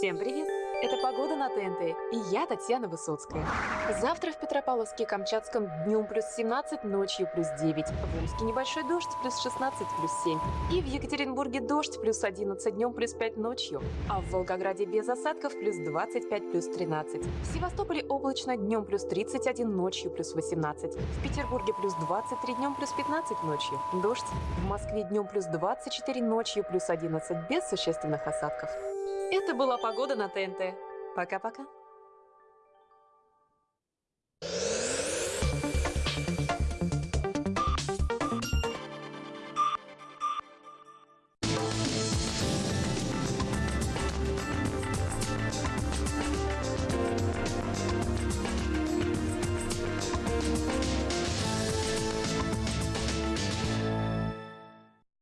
Всем привет! Это «Погода на ТНТ» и я Татьяна Высоцкая. Завтра в Петропавловске-Камчатском днем плюс 17, ночью плюс 9. В Омске небольшой дождь плюс 16, плюс 7. И в Екатеринбурге дождь плюс 11 днем плюс 5 ночью. А в Волгограде без осадков плюс 25 плюс 13. В Севастополе облачно днем плюс 31, ночью плюс 18. В Петербурге плюс 23 днем плюс 15 ночью. Дождь. В Москве днем плюс 24, ночью плюс 11 без существенных осадков. Это была погода на ТНТ. Пока-пока.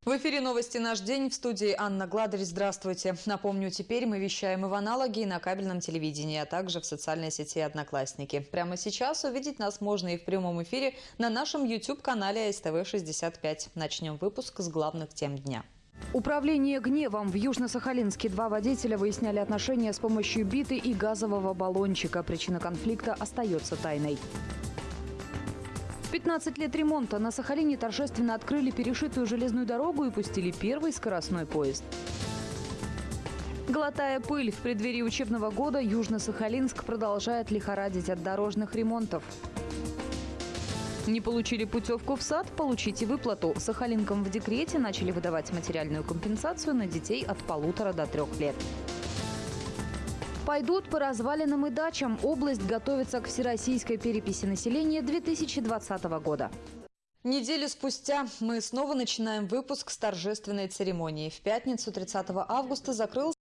В эфире новости «Наш день» в студии Анна Гладарь. Здравствуйте. Напомню, теперь мы вещаем и в аналоге, и на кабельном телевидении, а также в социальной сети «Одноклассники». Прямо сейчас увидеть нас можно и в прямом эфире на нашем YouTube-канале СТВ-65. Начнем выпуск с главных тем дня. Управление гневом. В Южно-Сахалинске два водителя выясняли отношения с помощью биты и газового баллончика. Причина конфликта остается тайной. В 15 лет ремонта на Сахалине торжественно открыли перешитую железную дорогу и пустили первый скоростной поезд. Глотая пыль, в преддверии учебного года Южно-Сахалинск продолжает лихорадить от дорожных ремонтов. Не получили путевку в сад? Получите выплату. Сахалинкам в декрете начали выдавать материальную компенсацию на детей от полутора до трех лет. Пойдут по развалинам и дачам. Область готовится к всероссийской переписи населения 2020 года. Неделю спустя мы снова начинаем выпуск с торжественной церемонии. В пятницу 30 августа закрылся